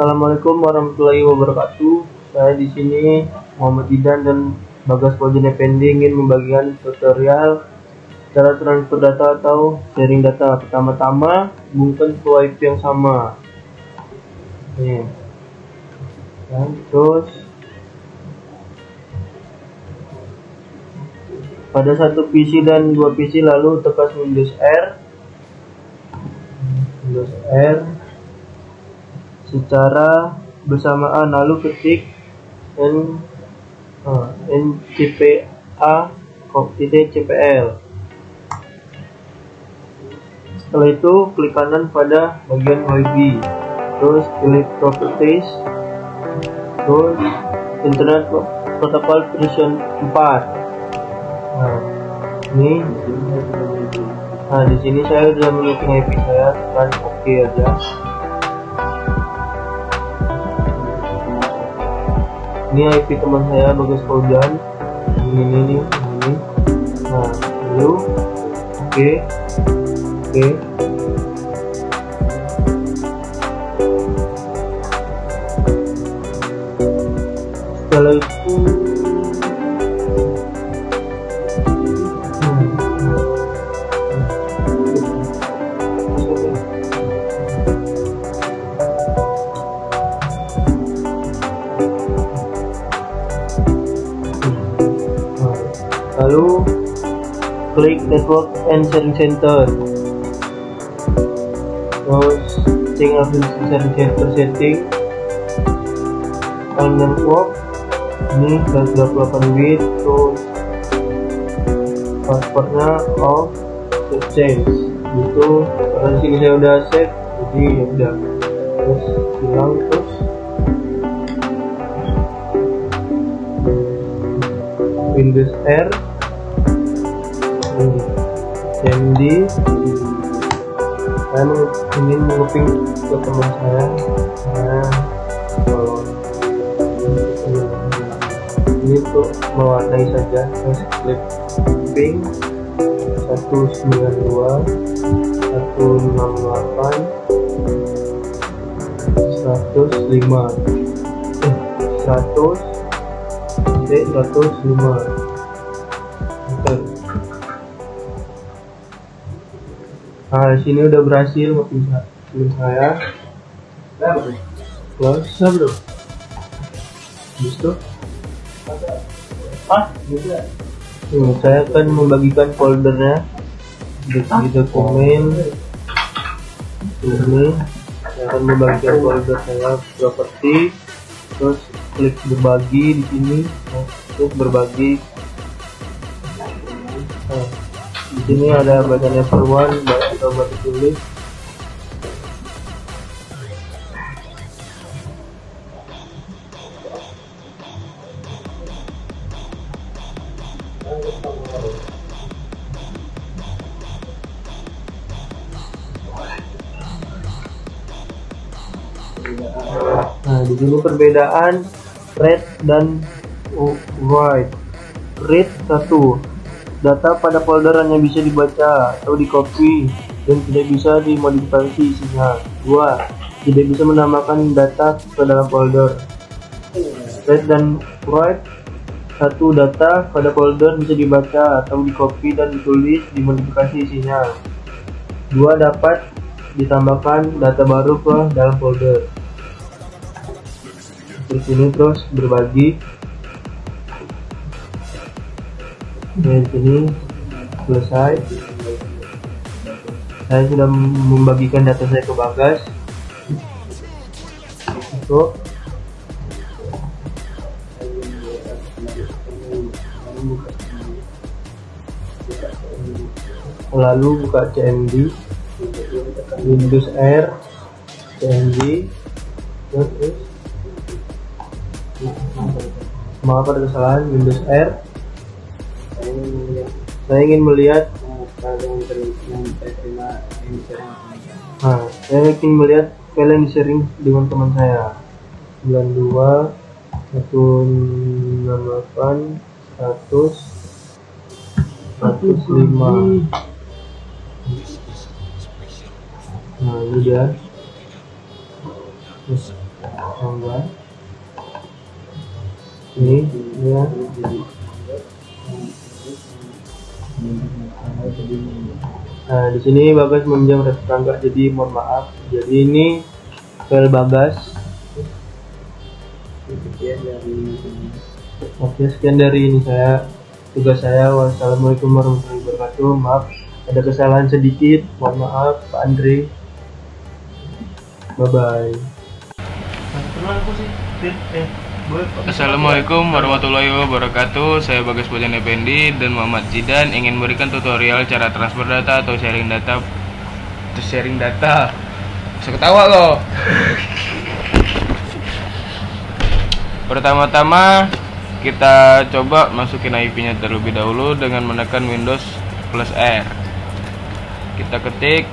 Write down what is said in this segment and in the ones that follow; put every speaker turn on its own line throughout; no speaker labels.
Assalamualaikum warahmatullahi wabarakatuh. Saya di sini Muhammad Idan dan Bagas Pojene Pendi ingin membagikan tutorial cara transfer data atau sharing data. Pertama-tama hubungkan ke IP yang sama. Nih. Dan terus pada satu PC dan dua PC lalu tekan Windows R Windows R secara bersamaan lalu ketik n uh, ncpa cpl setelah itu klik kanan pada bagian YB terus klik properties. Terus internet protocol version 4 nah ini nah di sini saya sudah menyusun IP saya tekan oke aja ini IP teman saya Bagas Paudan ini ini ini ini nah lalu oke okay. oke okay. setelah itu klik network and sharing center. Terus tinggal sharing center setting. On network ini 128 bit terus passwordnya off change. Itu karena sini saya udah save jadi ya udah. Terus hilang terus Windows R Sandy saya ingin menguping ke teman saya. Kalau ini untuk mewarnai saja terus klik ping 192 168 105 eh, 100 sampai 105 Nah, di sini udah berhasil makin saya. Close, siapa bro? Bisa? Ah, bisa. Hmm, saya akan membagikan foldernya. Di, dokumen ini. Saya akan membagikan folder saya properti. Terus klik berbagi di sini. Untuk berbagi. Nah, di sini ada bagian level 1 atau batu tulis Nah, di sini perbedaan red dan white. Read 1. Data pada folder hanya bisa dibaca atau di copy dan tidak bisa dimodifikasi isinya. 2. Tidak bisa menambahkan data ke dalam folder. Read dan write satu data pada folder bisa dibaca atau di copy dan ditulis dimodifikasi isinya. Dua dapat ditambahkan data baru ke dalam folder di sini terus berbagi dan sini selesai saya sudah membagikan data saya ke Bagas. Untuk lalu buka CMD Windows R CMD terus ada kesalahan Windows R. Saya ingin melihat nah, saya ingin melihat yang sharing dengan teman saya 92 168 100 105 nah ini dia Tungguan. Ini ya. Nah, di sini Bagas meminjam red tetangga, jadi mohon maaf. Jadi ini file Bagas. Oke, sekian dari ini saya tugas saya. Wassalamualaikum warahmatullahi wabarakatuh. Maaf ada kesalahan sedikit. Mohon maaf, Pak Andre. Bye bye.
Assalamualaikum warahmatullahi wabarakatuh. Saya Bagas Bojan Effendi dan Muhammad Zidan ingin memberikan tutorial cara transfer data atau sharing data. Atau sharing data? Bisa ketawa loh. Pertama-tama kita coba masukin IP-nya terlebih dahulu dengan menekan Windows plus R. Kita ketik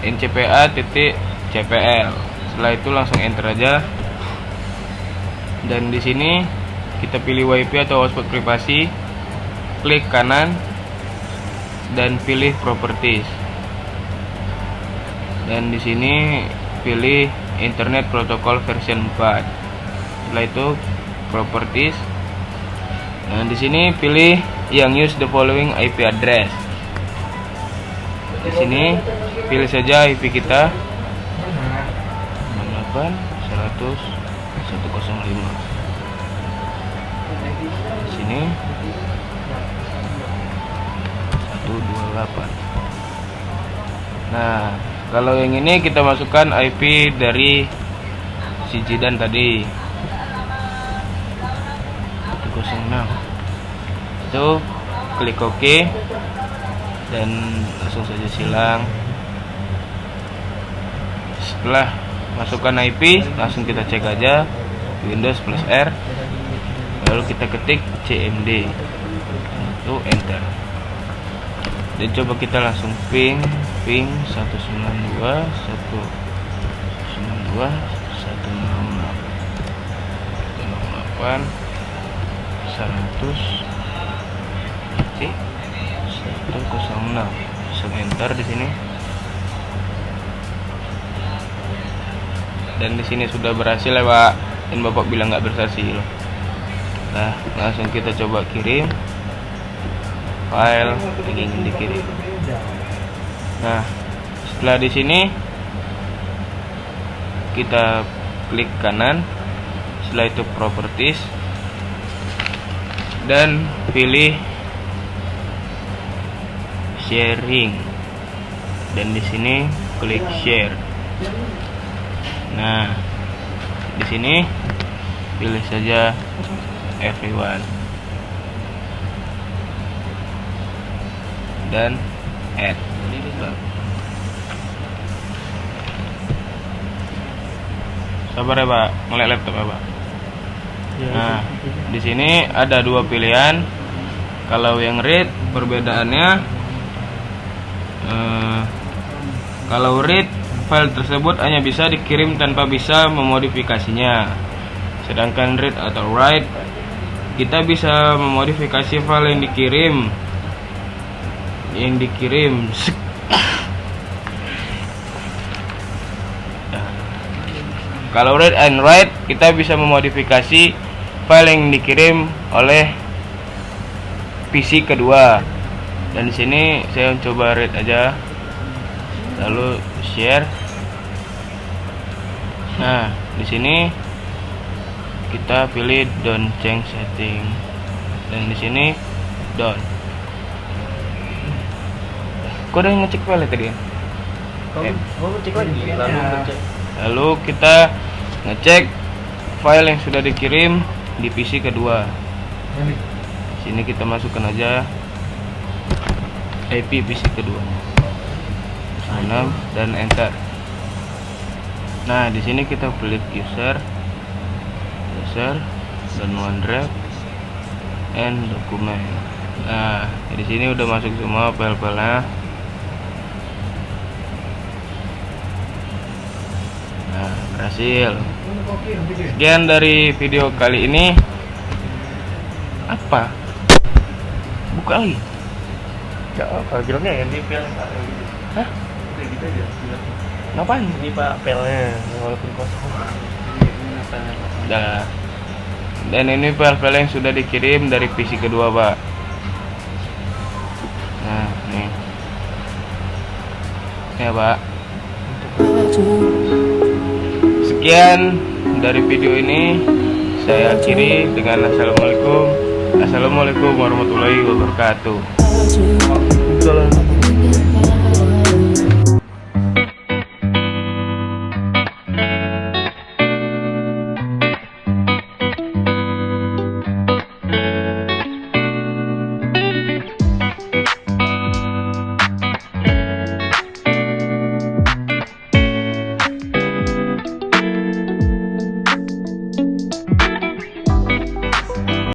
ncpa titik cpl Setelah itu langsung enter aja dan di sini kita pilih WiFi atau hotspot privasi klik kanan dan pilih properties. Dan di sini pilih internet protocol version 4 setelah itu properties. Dan di sini pilih yang use the following IP address. Di sini pilih saja IP kita. 98 100 105 sini. 128 nah kalau yang ini kita masukkan IP dari si Jidan tadi. 106 itu klik OK dan langsung saja silang. Setelah masukkan IP langsung kita cek aja Windows plus R lalu kita ketik CMD itu enter dan coba kita langsung ping ping 192 192 168 100 C 106 langsung enter di sini dan di sini sudah berhasil ya pak dan bapak bilang nggak berhasil nah langsung kita coba kirim file. Yang ingin dikirim. Nah setelah di sini kita klik kanan. Setelah itu properties. Dan pilih sharing. Dan di sini klik share. Nah, di sini pilih saja everyone dan add. Sabar ya pak, mulai laptop ya pak.
Ya,
Nah, di sini ada dua pilihan. Kalau yang read perbedaannya, eh, kalau read file tersebut hanya bisa dikirim tanpa bisa memodifikasinya. Sedangkan read atau write kita bisa memodifikasi file yang dikirim. Yang dikirim. Kalau read and write kita bisa memodifikasi file yang dikirim oleh PC kedua. Dan di sini saya coba read aja. Lalu share. Nah di sini kita pilih don't change setting. Dan di sini don't. Kau udah ngecek file tadi kan
Kamu, kamu cek lagi? Lalu ngecek.
lalu kita ngecek file yang sudah dikirim di PC kedua. Sini kita masukkan aja IP PC kedua. 6 dan enter. Nah di sini kita klik user user dan OneDrive and dokumen. Nah di sini udah masuk semua file-filenya. Nah berhasil. Sekian dari video kali ini. Apa? Buka lagi?
Gak apa, bilangnya ini file
Hah?
Gitu aja,
ngapain?
Ini pak filenya, walaupun kosong.
Dah. Dan ini file-file yang sudah dikirim dari PC kedua, Pak. Nah, nih. Ya, Pak. Sekian dari video ini saya akhiri dengan assalamualaikum. Assalamualaikum warahmatullahi wabarakatuh.